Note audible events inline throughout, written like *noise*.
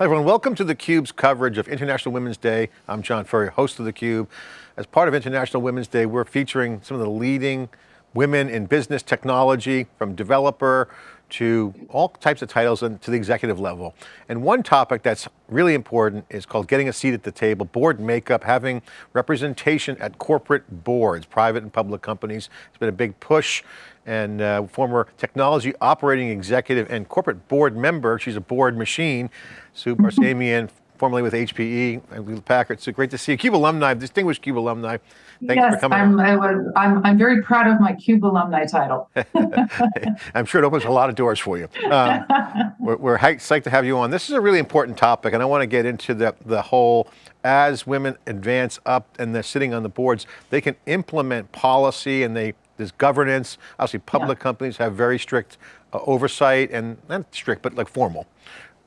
Hi everyone, welcome to theCUBE's coverage of International Women's Day. I'm John Furrier, host of theCUBE. As part of International Women's Day, we're featuring some of the leading women in business technology, from developer to all types of titles and to the executive level. And one topic that's really important is called getting a seat at the table, board makeup, having representation at corporate boards, private and public companies. It's been a big push and uh, former technology operating executive and corporate board member. She's a board machine. Sue Barsamian, formerly with HPE and Packard. So great to see you. CUBE alumni, distinguished CUBE alumni. Thanks yes, for coming. I'm, I was, I'm, I'm very proud of my CUBE alumni title. *laughs* *laughs* I'm sure it opens a lot of doors for you. Um, *laughs* we're, we're psyched to have you on. This is a really important topic and I want to get into the, the whole, as women advance up and they're sitting on the boards, they can implement policy and they there's governance. Obviously public yeah. companies have very strict uh, oversight and not strict, but like formal.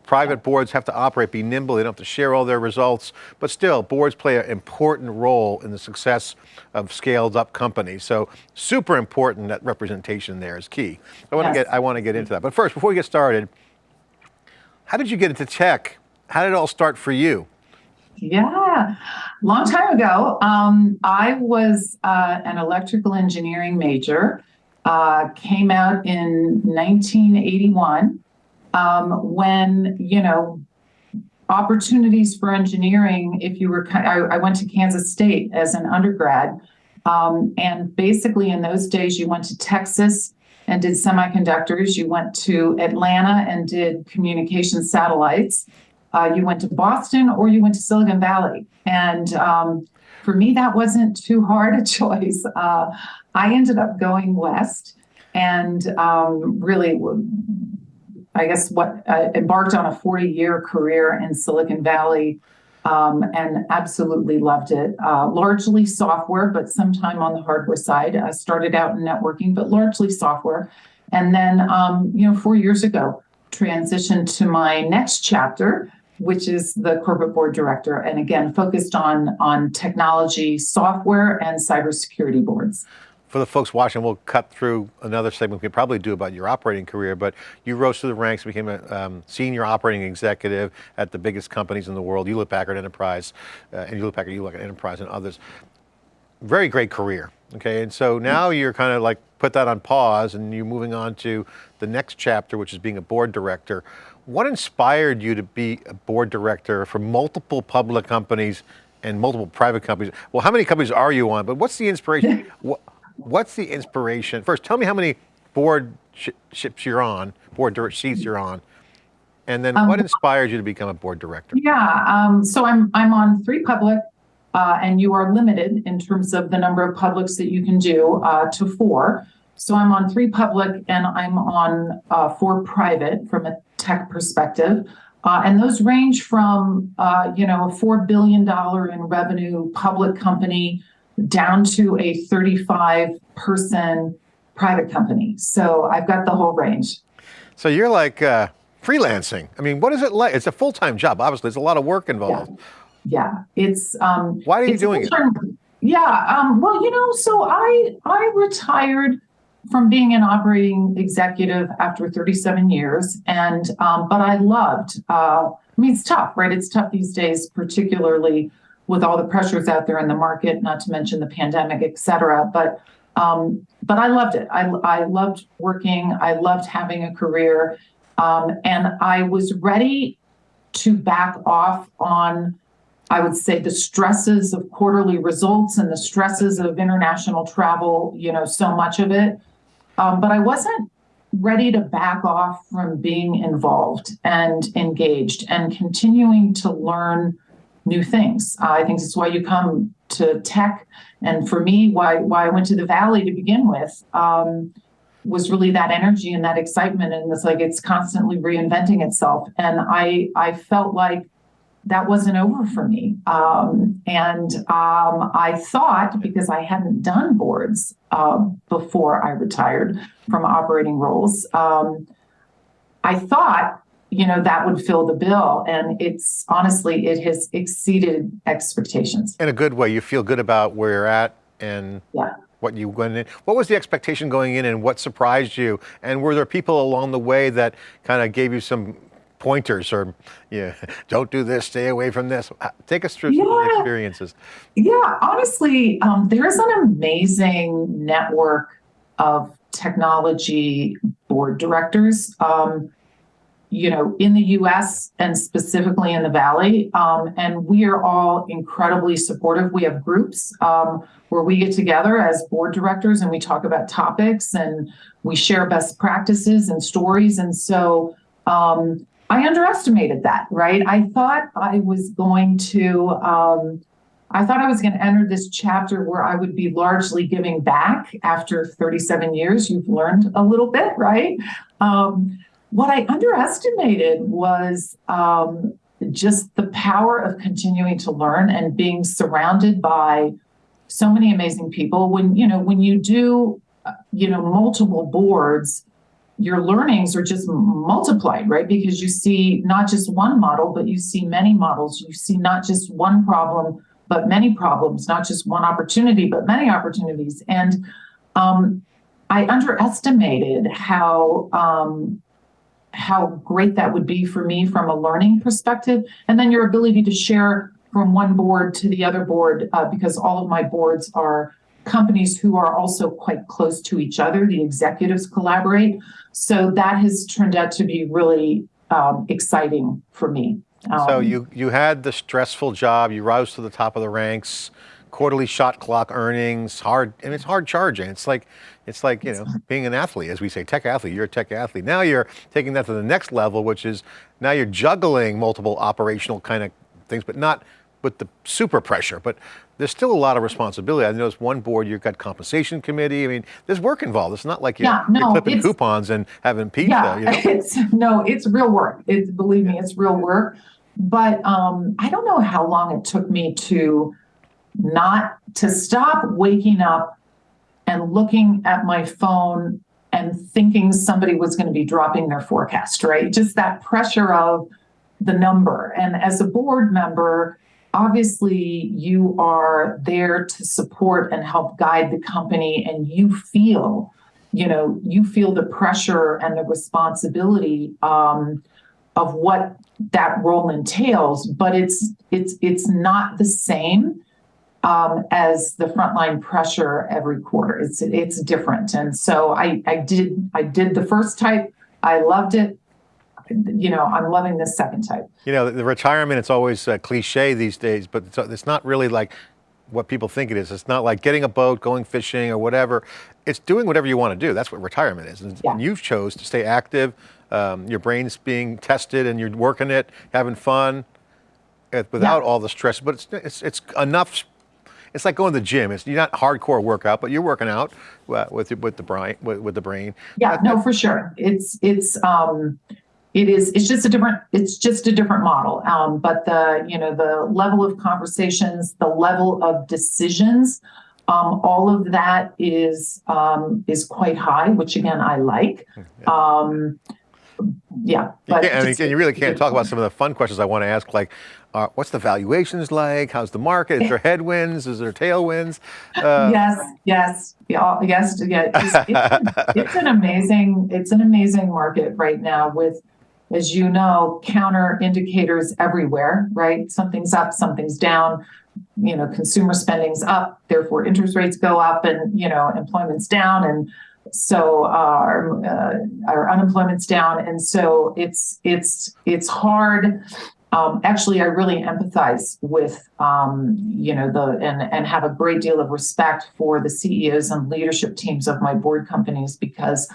Private boards have to operate, be nimble, they don't have to share all their results, but still, boards play an important role in the success of scaled up companies. So super important that representation there is key. I want yes. to get, I want to get into that. But first, before we get started, how did you get into tech? How did it all start for you? Yeah, long time ago, um, I was uh, an electrical engineering major, uh, came out in 1981 um, when, you know, opportunities for engineering, if you were, I, I went to Kansas State as an undergrad, um, and basically in those days you went to Texas and did semiconductors, you went to Atlanta and did communication satellites, uh, you went to Boston or you went to Silicon Valley. And um, for me, that wasn't too hard a *laughs* choice. Uh, I ended up going west and um, really I guess what uh, embarked on a 40 year career in Silicon Valley um, and absolutely loved it. Uh, largely software, but sometime on the hardware side. I started out in networking, but largely software. And then, um, you know, four years ago, transitioned to my next chapter, which is the corporate board director, and again, focused on, on technology, software, and cybersecurity boards for the folks watching, we'll cut through another segment we could probably do about your operating career, but you rose through the ranks, became a um, senior operating executive at the biggest companies in the world, Hewlett Packard Enterprise, uh, and Hewlett Packard, Hewlett Enterprise and others. Very great career, okay? And so now you're kind of like put that on pause and you're moving on to the next chapter, which is being a board director. What inspired you to be a board director for multiple public companies and multiple private companies? Well, how many companies are you on? But what's the inspiration? *laughs* what's the inspiration? First, tell me how many board sh ships you're on, board seats you're on, and then um, what inspired you to become a board director? Yeah, um, so I'm I'm on three public, uh, and you are limited in terms of the number of publics that you can do uh, to four. So I'm on three public, and I'm on uh, four private from a tech perspective. Uh, and those range from, uh, you know, a $4 billion in revenue public company down to a 35 person private company. So I've got the whole range. So you're like uh, freelancing. I mean, what is it like? It's a full-time job. Obviously, there's a lot of work involved. Yeah, yeah. it's. Um, Why are you doing it? Yeah, um, well, you know, so I I retired from being an operating executive after 37 years, and um, but I loved. Uh, I mean, it's tough, right? It's tough these days, particularly with all the pressures out there in the market, not to mention the pandemic, et cetera. But um, but I loved it. I, I loved working. I loved having a career. Um, and I was ready to back off on, I would say, the stresses of quarterly results and the stresses of international travel, you know, so much of it. Um, but I wasn't ready to back off from being involved and engaged and continuing to learn new things. Uh, I think that's why you come to tech. And for me, why why I went to the Valley to begin with um, was really that energy and that excitement. And it's like it's constantly reinventing itself. And I I felt like that wasn't over for me. Um, and um, I thought because I hadn't done boards uh, before I retired from operating roles, um, I thought you know, that would fill the bill. And it's honestly, it has exceeded expectations. In a good way, you feel good about where you're at and yeah. what you went in. What was the expectation going in and what surprised you? And were there people along the way that kind of gave you some pointers or, yeah, *laughs* don't do this, stay away from this. Uh, Take us through some of the Yeah. experiences. Yeah, honestly, um, there's an amazing network of technology board directors, um, you know, in the US and specifically in the Valley. Um, and we are all incredibly supportive. We have groups um, where we get together as board directors and we talk about topics and we share best practices and stories. And so um, I underestimated that, right? I thought I was going to. Um, I thought I was going to enter this chapter where I would be largely giving back after 37 years. You've learned a little bit, right? Um, what I underestimated was um, just the power of continuing to learn and being surrounded by so many amazing people. When you know, when you do, uh, you know, multiple boards, your learnings are just multiplied, right? Because you see not just one model, but you see many models. You see not just one problem but many problems, not just one opportunity, but many opportunities. And um, I underestimated how um, how great that would be for me from a learning perspective, and then your ability to share from one board to the other board, uh, because all of my boards are companies who are also quite close to each other. The executives collaborate, so that has turned out to be really um, exciting for me. So Um, you, you had the stressful job, you rose to the top of the ranks, quarterly shot clock earnings, hard, and it's hard charging. It's like, it's like, you know, *laughs* being an athlete, as we say, tech athlete, you're a tech athlete. Now you're taking that to the next level, which is now you're juggling multiple operational kind of things, but not with the super pressure, but there's still a lot of responsibility. I noticed one board, you've got compensation committee. I mean, there's work involved. It's not like you're, Yeah, you're clipping coupons and having pizza, yeah, you know? *laughs* it's no, it's real work. It's believe me, it's real work. But um, I don't know how long it took me to not to stop waking up and looking at my phone and thinking somebody was going to be dropping their forecast, right? Just that pressure of the number. And as a board member, obviously you are there to support and help guide the company and you feel you know you feel the pressure and the responsibility um, of what that role entails but it's it's it's not the same um, as the frontline pressure every quarter it's it's different and so i i did i did the first type i loved it you know i'm loving this second type You know, the, retirement, it's always uh, cliche these days, but it's, it's not really like what people think it is. It's not like getting a boat, going fishing or whatever. It's doing whatever you want to do. That's what retirement is. And, Yeah. you've chose to stay active. Um, your brain's being tested and you're working it, having fun uh, without all the stress, but it's, it's, it's enough. It's like going to the gym. It's you're not hardcore workout, but you're working out uh, with, with the brain, with, with the brain. Yeah, no, for sure. It's it's um it is it's just a different it's just a different model. Um, but the you know the level of conversations, the level of decisions, um, all of that is um is quite high, which again I like. *laughs* Um yeah, You but can't- and just- and you really can't talk about some of the fun questions I want to ask, like, uh, what's the valuations like? How's the market? Is there *laughs* headwinds? Is there tailwinds? Uh, yes, yes, yeah, yes, yeah. It's, it's, *laughs* it's an amazing, it's an amazing market right now with, as you know, counter indicators everywhere, right? Something's up, something's down. You know, consumer spending's up, therefore interest rates go up, and you know, employment's down, and so our uh, our unemployment's down, and so it's it's it's hard um, actually, I really empathize with, um, you know, the and and have a great deal of respect for the CEOs and leadership teams of my board companies because,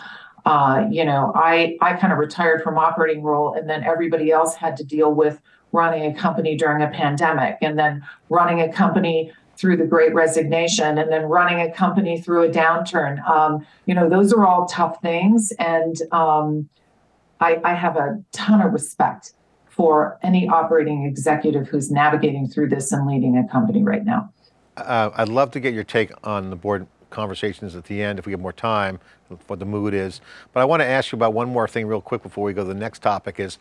uh, you know, I I kind of retired from operating role, and then everybody else had to deal with running a company during a pandemic, and then running a company through the Great Resignation, and then running a company through a downturn. Um, you know, those are all tough things, and um, I, I have a ton of respect for any operating executive who's navigating through this and leading a company right now. Uh, I'd love to get your take on the board conversations at the end if we have more time, what the mood is. But I want to ask you about one more thing real quick before we go to the next topic is,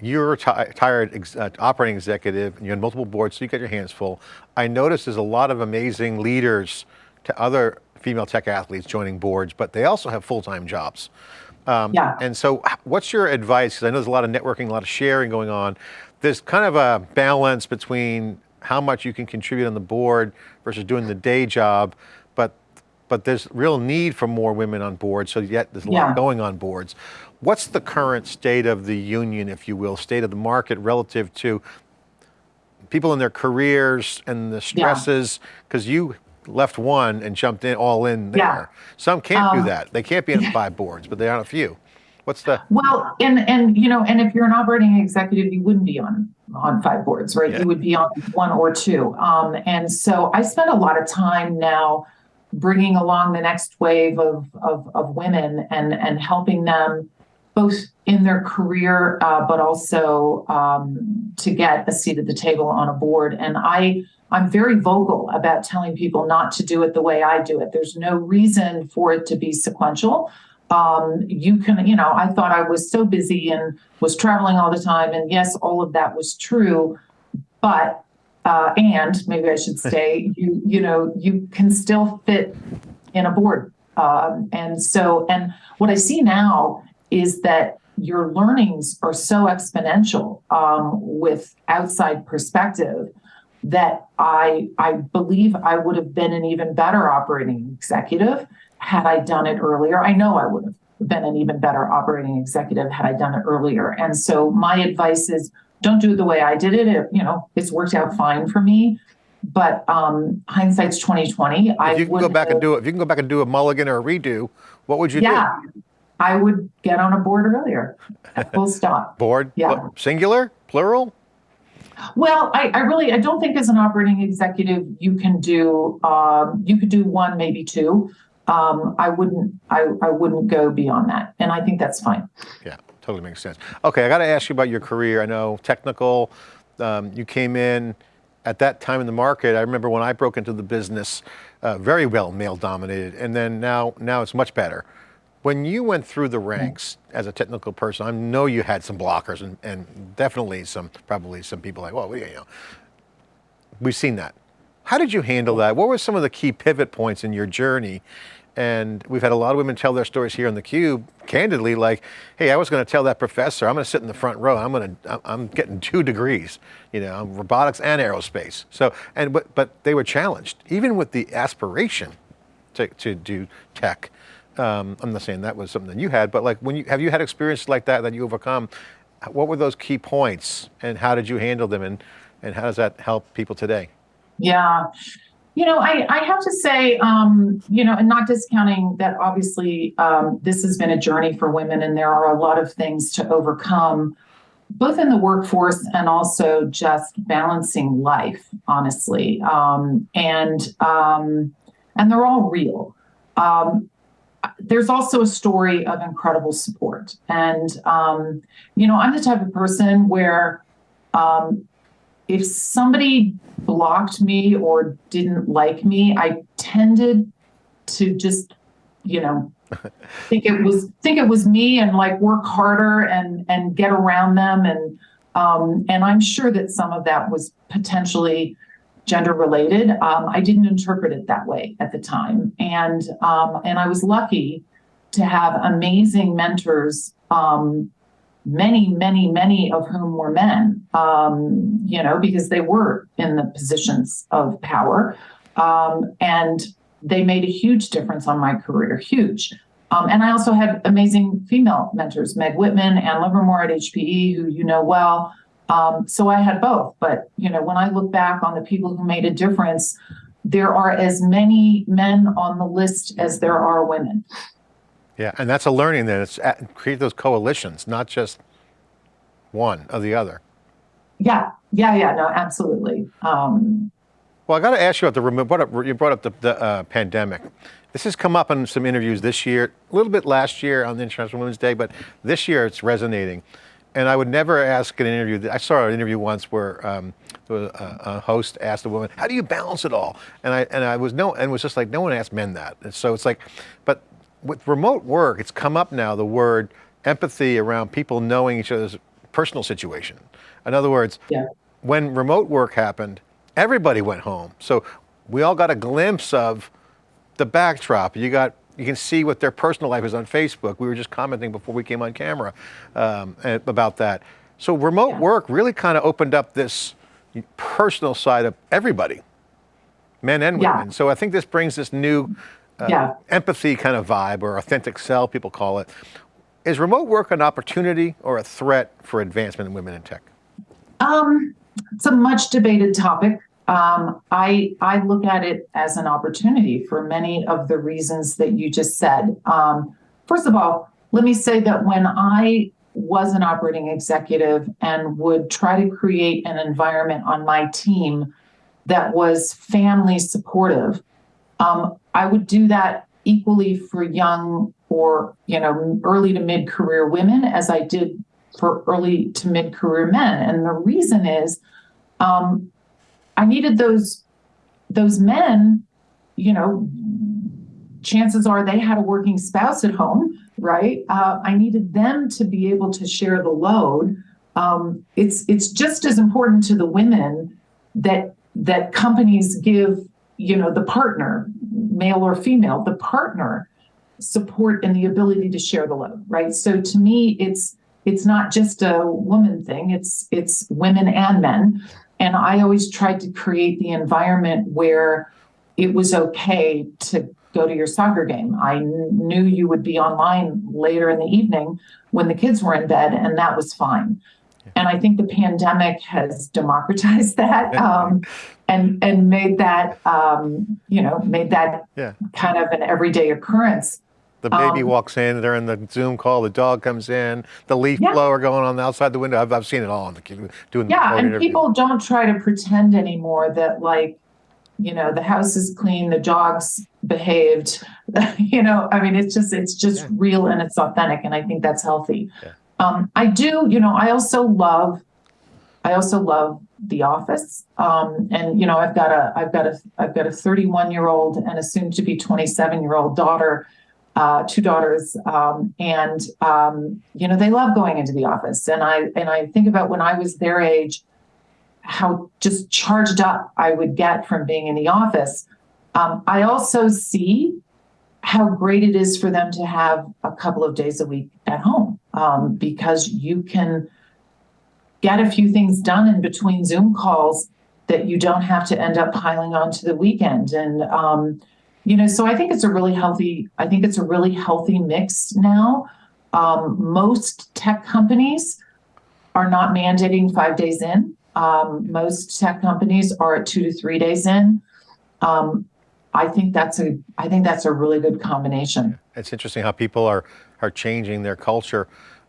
you're a retired ex- uh, operating executive and you're on multiple boards, so you got your hands full. I noticed there's a lot of amazing leaders to other female tech athletes joining boards, but they also have full-time jobs. Um, Yeah. And so what's your advice? Because I know there's a lot of networking, a lot of sharing going on. There's kind of a balance between how much you can contribute on the board versus doing the day job, but but there's real need for more women on board, so yet there's a lot going on boards. What's the current state of the union, if you will, state of the market relative to people in their careers and the stresses? Because you left one and jumped in all in there. Yeah. Some can't do Um, that. They can't be on *laughs* five boards, but they are on a few. What's the Well, and and you know, and if you're an operating executive, you wouldn't be on on five boards, right? Yeah. You would be on one or two. Um, and so I spend a lot of time now bringing along the next wave of of, of women and and helping them both in their career, uh, but also um, to get a seat at the table on a board. And I I'm very vocal about telling people not to do it the way I do it. There's no reason for it to be sequential um, you can, you know, I thought I was so busy and was traveling all the time. And yes, all of that was true. But, uh, and maybe I should say, you, you know, you can still fit in a board. Um, and so, and what I see now is that your learnings are so exponential um, with outside perspective that I I believe I would have been an even better operating executive had I done it earlier. I know I would have been an even better operating executive had I done it earlier. And so my advice is don't do it the way I did it. it you know, it's worked out fine for me. But um, hindsight's twenty twenty. I if you can would go back and do it, if you can go back and do a mulligan or a redo, what would you do? yeah, I would get on a board earlier. Full stop. Board? Yeah. Singular? Plural? Well, I, I really I don't think as an operating executive you can do um, you could do one maybe two. Um, I wouldn't I, I wouldn't go beyond that, and I think that's fine. Yeah, totally makes sense. Okay, I got to ask you about your career. I know technical, um, you came in at that time in the market. I remember when I broke into the business, uh, very well male dominated, and then now now it's much better. When you went through the ranks as a technical person, I know you had some blockers and, and definitely some, probably some people like, well, you know, we've seen that. How did you handle that? What were some of the key pivot points in your journey? And we've had a lot of women tell their stories here on the Cube, candidly, like, "Hey, I was going to tell that professor I'm going to sit in the front row. I'm going to, I'm getting *laughs* two degrees, you know, robotics and aerospace." So, and but but they were challenged, even with the aspiration to to do tech. Um, I'm not saying that was something that you had, but like when you have you had experiences like that that you overcome? What were those key points, and how did you handle them, and and how does that help people today? Yeah. You know, I, I have to say, um, you know, and not discounting that obviously um, this has been a journey for women and there are a lot of things to overcome, both in the workforce and also just balancing life, honestly. Um, and um, and they're all real. Um, there's also a story of incredible support. And, um, you know, I'm the type of person where um, if somebody blocked me or didn't like me, I tended to just, you know, *laughs* think it was think it was me and like work harder and and get around them and um, and I'm sure that some of that was potentially gender related. Um, I didn't interpret it that way at the time, and um, and I was lucky to have amazing mentors um, many, many, many of whom were men, um, you know, because they were in the positions of power. Um, and they made a huge difference on my career, huge. Um, and I also had amazing female mentors, Meg Whitman and Livermore at HPE, who you know well. Um, so I had both. But, you know, when I look back on the people who made a difference, there are as many men on the list as there are women. Yeah, and that's a learning then. It's at, create those coalitions, not just one or the other. Yeah, yeah, yeah, no, absolutely. Um, Well, I got to ask you about the remote. Brought you brought up the, the uh, pandemic. This has come up in some interviews this year, a little bit last year on the International Women's Day, but this year it's resonating. And I would never ask an interview. I saw an interview once where um, a, a host asked a woman, "How do you balance it all?" And I and I was no, and was just like, no one asked men that. And so it's like, but with remote work, it's come up now. The word empathy around people knowing each other's personal situation. In other words, Yeah. when remote work happened, everybody went home. So we all got a glimpse of the backdrop. You got you can see what their personal life is on Facebook. We were just commenting before we came on camera um, about that. So remote yeah. work really kind of opened up this personal side of everybody, men and women. Yeah. So I think this brings this new uh, yeah. empathy kind of vibe or authentic self, people call it. Is remote work an opportunity or a threat for advancement in women in tech? Um, it's a much debated topic. Um, I I look at it as an opportunity for many of the reasons that you just said. Um, first of all, let me say that when I was an operating executive and would try to create an environment on my team that was family supportive, um, I would do that equally for young or you know early to mid career women as I did for early to mid career men. And the reason is um, I needed those those men, you know, chances are they had a working spouse at home, right? Uh, I needed them to be able to share the load. Um, it's it's just as important to the women that that companies give, you know, the partner, male or female, the partner support and the ability to share the load, right? So to me, it's it's not just a woman thing; it's it's women and men. And I always tried to create the environment where it was okay to go to your soccer game. I knew you would be online later in the evening when the kids were in bed, and that was fine. And I think the pandemic has democratized *laughs* that um, and and made that um, you know made that yeah. kind of an everyday occurrence. The baby um, walks in, they're in the Zoom call, the dog comes in, the leaf yeah. blower going on outside the window. I've, I've seen it all. The, doing yeah, and interview. people don't try to pretend anymore that like, you know, the house is clean, the dog's behaved. *laughs* you know, I mean, it's just it's just yeah. real and it's authentic, and I think that's healthy. Yeah. Um, I do, you know, I also love, I also love The Office, um, and you know, I've got a, I've got a, I've got a 31 year old and a soon to be 27 year old daughter uh, two daughters, um, and um, you know they love going into the office. And I and I think about when I was their age, how just charged up I would get from being in the office. Um, I also see how great it is for them to have a couple of days a week at home um, because you can get a few things done in between Zoom calls that you don't have to end up piling onto the weekend and um, you know so i think it's a really healthy i think it's a really healthy mix now. Um, most tech companies are not mandating five days in. Um, most tech companies are at two to three days in. Um, i think that's a i think that's a really good combination. It's interesting how people are are changing their culture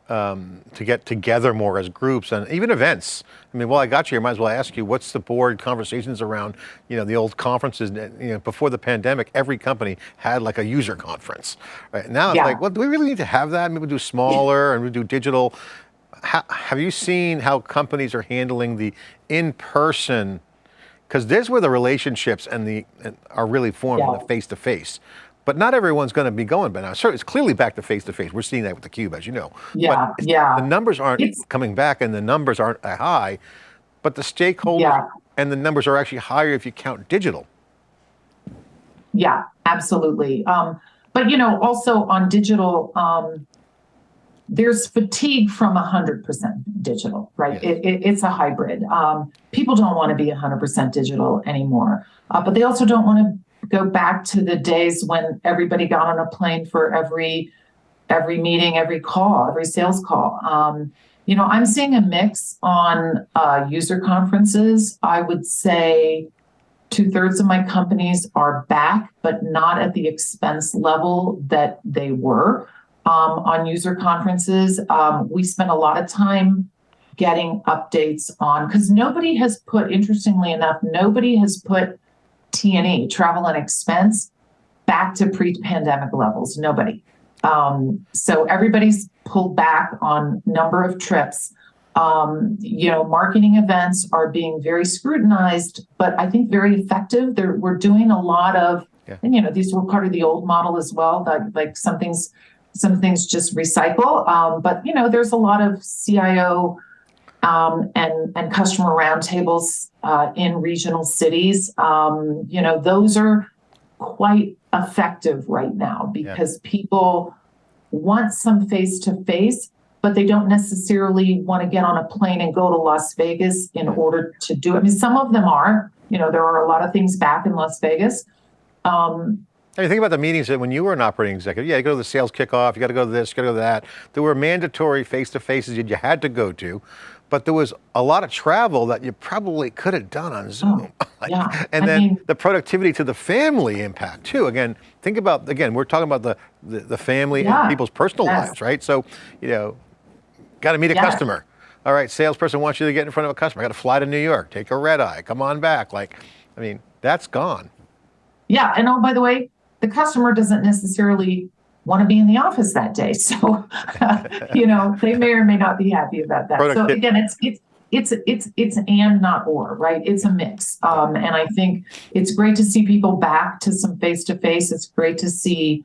um, to get together more as groups and even events. I mean, well, I got you here, might as well ask you, what's the board conversations around, you know, the old conferences, you know, before the pandemic, every company had like a user conference, right? Now yeah. it's like, well, do we really need to have that? Maybe we do smaller and we do digital. How, have you seen how companies are handling the in-person, because there's where the relationships and the and are really formed yeah. in the face-to-face. But not everyone's going to be going by now. So it's clearly back to face to face. We're seeing that with the cube, as you know. Yeah, yeah. The numbers aren't it's, coming back, and the numbers aren't high, but the stakeholders yeah. and the numbers are actually higher if you count digital. Yeah, absolutely. Um, but you know, also on digital, um, there's fatigue from 100% digital, right? Yes. It, it, it's a hybrid. Um, people don't want to be 100% digital anymore, uh, but they also don't want to go back to the days when everybody got on a plane for every every meeting, every call, every sales call. Um, you know, I'm seeing a mix on uh, user conferences. I would say two thirds of my companies are back, but not at the expense level that they were um, on user conferences. Um, we spent a lot of time getting updates on because nobody has put, interestingly enough, nobody has put T&E, travel and expense, back to pre-pandemic levels. Nobody. Um, so everybody's pulled back on number of trips. Um, you know, marketing events are being very scrutinized, but I think very effective. They're, we're doing a lot of, yeah. and you know, these were part of the old model as well. That like some things, some things just recycle. Um, but you know, there's a lot of CIO um, and and customer roundtables uh, in regional cities. Um, you know, those are quite effective right now because people want some face to face, but they don't necessarily want to get on a plane and go to Las Vegas in order to do it. I mean, some of them are, you know, there are a lot of things back in Las Vegas. Um, mean, think about the meetings that when you were an operating executive, yeah, you go to the sales kickoff, you got to go to this, you got to go to that. There were mandatory face-to-faces that you had to go to, but there was a lot of travel that you probably could have done on hmm. Zoom. *laughs* Like, yeah, and I then mean- the productivity to the family impact too. Again, think about, again, we're talking about the, the, the family Yeah, and people's personal yes. lives, right? So, you know, got to meet a Yes. customer. All right, salesperson wants you to get in front of a customer. Got to fly to New York, take a red eye, come on back. Like, I mean, that's gone. Yeah, and oh, by the way, the customer doesn't necessarily want to be in the office that day. *laughs* So, you know, they may or may not be happy about that. So again, it's it's it's it's it's and not or, right? It's a mix. Um, and I think it's great to see people back to some face to face. It's great to see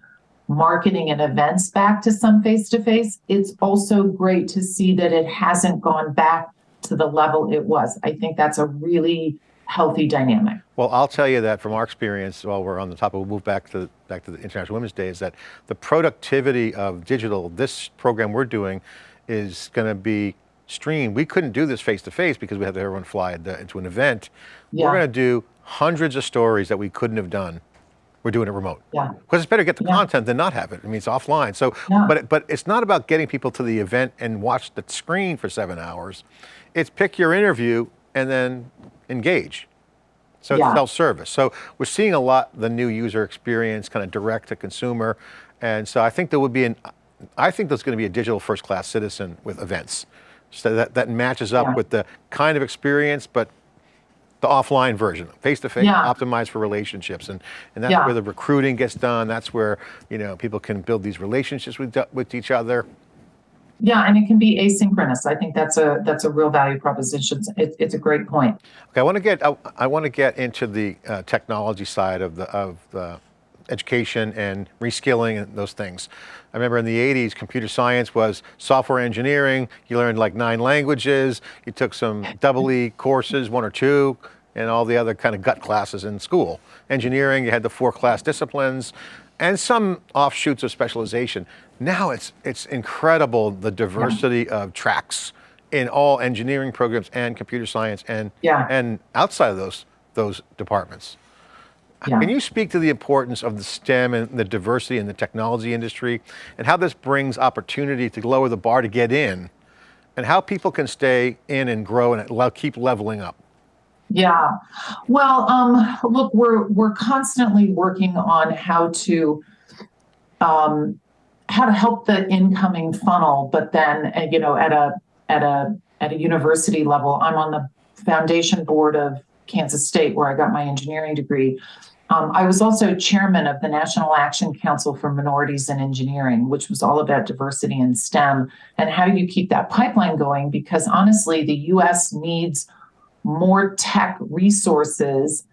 marketing and events back to some face to face. It's also great to see that it hasn't gone back to the level it was. I think that's a really healthy dynamic. Well, I'll tell you that from our experience, while we're on the topic, we'll move back to, back to the International Women's Day, is that the productivity of digital, this program we're doing is going to be streamed. We couldn't do this face to face because we had to have everyone fly the- into an event. Yeah. We're going to do hundreds of stories that we couldn't have done. We're doing it remote. Yeah. Because it's better to get the Yeah. content than not have it. I mean, it's offline. So, Yeah. but, but it's not about getting people to the event and watch the screen for seven hours. It's pick your interview and then engage. So it's self-service. So we're seeing a lot, the new user experience, kind of direct to consumer. And so I think there would be an, I think there's going to be a digital first class citizen with events. So that, that matches up Yeah. with the kind of experience, but the offline version, face-to-face, Yeah. optimized for relationships. And, and that's Yeah. where the recruiting gets done. That's where, you know, people can build these relationships with, with each other. Yeah, and it can be asynchronous. I think that's a that's a real value proposition. It's it's a great point. Okay, I want to get I, I want to get into the uh, technology side of the of the education and reskilling and those things. I remember in the 80s, computer science was software engineering. You learned like nine languages. You took some *laughs* double E courses, one or two, and all the other kind of gut classes in school. Engineering, you had the four class disciplines and some offshoots of specialization. Now it's, it's incredible the diversity of tracks in all engineering programs and computer science and, Yeah. and outside of those, those departments. Yeah. Can you speak to the importance of the STEM and the diversity in the technology industry and how this brings opportunity to lower the bar to get in and how people can stay in and grow and keep leveling up? Yeah. Well, um, look, we're we're constantly working on how to um, how to help the incoming funnel, but then uh, you know at a at a at a university level, I'm on the foundation board of Kansas State where I got my engineering degree. Um, I was also chairman of the National Action Council for Minorities in Engineering, which was all about diversity in STEM and how do you keep that pipeline going? Because honestly, the U.S. needs more tech resources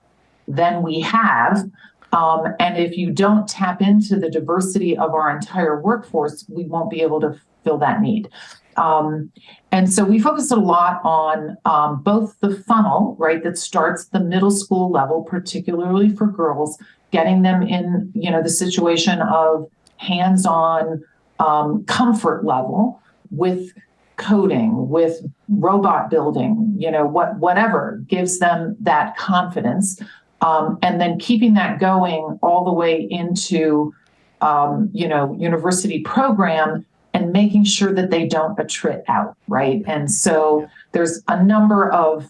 than we have. Um, and if you don't tap into the diversity of our entire workforce, we won't be able to fill that need. Um, and so we focused a lot on um, both the funnel, right, that starts the middle school level, particularly for girls, getting them in, you know, the situation of hands-on um, comfort level with coding, with robot building, you know, what whatever gives them that confidence, um, and then keeping that going all the way into, um, you know, university program and making sure that they don't attrit out, right? And so there's a number of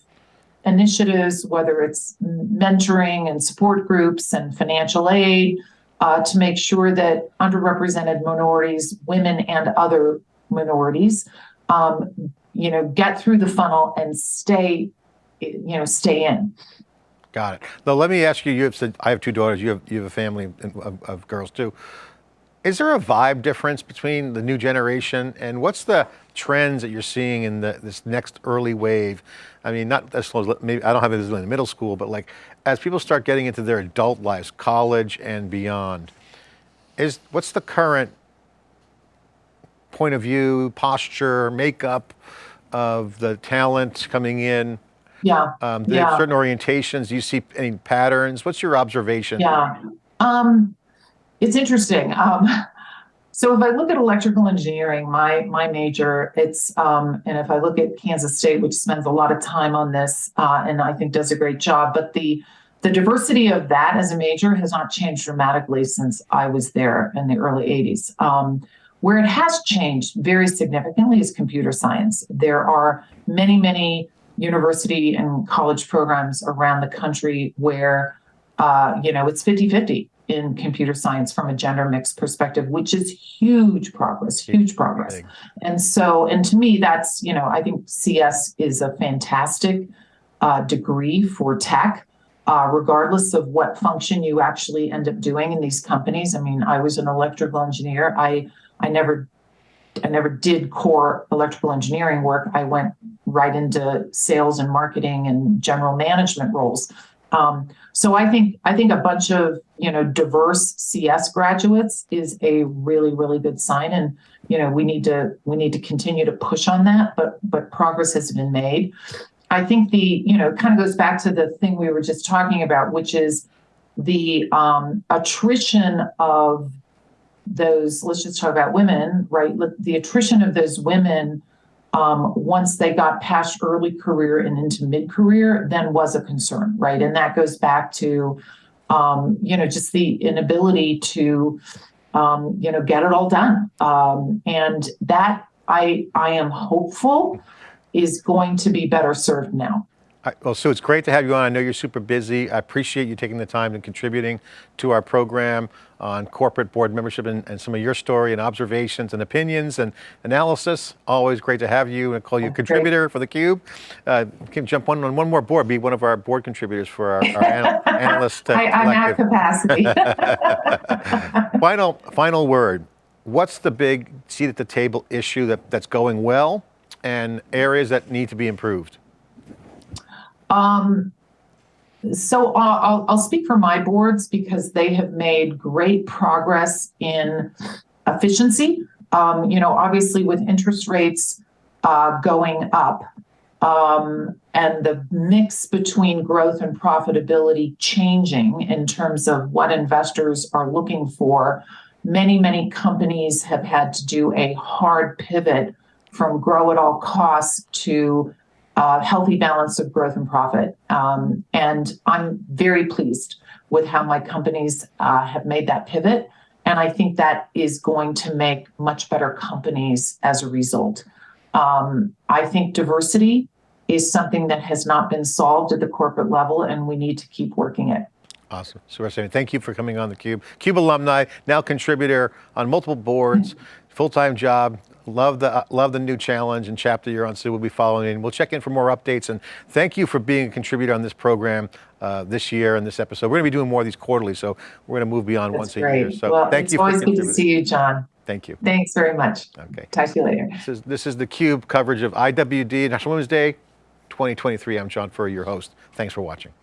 initiatives, whether it's mentoring and support groups and financial aid, uh, to make sure that underrepresented minorities, women, and other minorities, um, you know, get through the funnel and stay, you know, stay in. Got it. Now let me ask you, you have said, I have two daughters, you have, you have a family of, of girls too. Is there a vibe difference between the new generation and what's the trends that you're seeing in the, this next early wave? I mean, not as close, maybe, I don't have it as in middle school, but like as people start getting into their adult lives, college and beyond, is what's the current point of view, posture, makeup of the talent coming in? Yeah. Um, Yeah. certain orientations? Do you see any patterns? What's your observation? Yeah. Um, it's interesting. Um, *laughs* so if I look at electrical engineering, my my major, it's um, and if I look at Kansas State, which spends a lot of time on this, uh, and I think does a great job, but the the diversity of that as a major has not changed dramatically since I was there in the early 80s. Um, where it has changed very significantly is computer science. There are many, many university and college programs around the country where, uh, you know, it's 50 50 in computer science from a gender mix perspective, which is huge progress, huge progress. And so, and to me, that's, you know, I think CS is a fantastic uh, degree for tech. Uh, regardless of what function you actually end up doing in these companies. I mean, I was an electrical engineer. I I never I never did core electrical engineering work. I went right into sales and marketing and general management roles. Um, so I think I think a bunch of you know diverse CS graduates is a really really good sign, and you know we need to we need to continue to push on that. But but progress has been made. I think the you know kind of goes back to the thing we were just talking about, which is the um, attrition of those. Let's just talk about women, right? The attrition of those women um, once they got past early career and into mid career, then was a concern, right? And that goes back to, um, you know, just the inability to, um, you know, get it all done. Um, and that I I am hopeful is going to be better served now. I- Well, Sue, it's great to have you on. I know you're super busy. I appreciate you taking the time and contributing to our program on corporate board membership and, and some of your story and observations and opinions and analysis. Always great to have you and call you a Okay. contributor for theCUBE. Uh, can jump one on one more board, be one of our board contributors for our, our anal- *laughs* analyst uh, I, I'm at capacity. *laughs* *laughs* Final, final word. What's the big seat at the table issue that, that's going well and areas that need to be improved? Um, so I'll, I'll, speak for my boards because they have made great progress in efficiency. Um, you know, obviously with interest rates uh, going up um, and the mix between growth and profitability changing in terms of what investors are looking for, many, many companies have had to do a hard pivot from grow at all costs to uh, healthy balance of growth and profit. Um, and I'm very pleased with how my companies uh, have made that pivot. And I think that is going to make much better companies as a result. Um, I think diversity is something that has not been solved at the corporate level, and we need to keep working it. Awesome. Suresh, thank you for coming on theCUBE. CUBE alumni, now contributor on multiple boards, *laughs* full-time job. Love the, uh, love the new challenge and chapter you're on, so we'll be following in. We'll check in for more updates and thank you for being a contributor on this program uh, this year and this episode. We're going to be doing more of these quarterly, so we're going to move beyond That's once a year. So well, thank it's you for always good to see you, John. Thank you. Thanks very much. Okay. Talk to you later. This is, this is theCUBE coverage of IWD National Women's Day 2023. I'm John Furrier, your host. Thanks for watching.